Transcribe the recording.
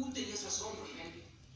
tú tenías razón, por.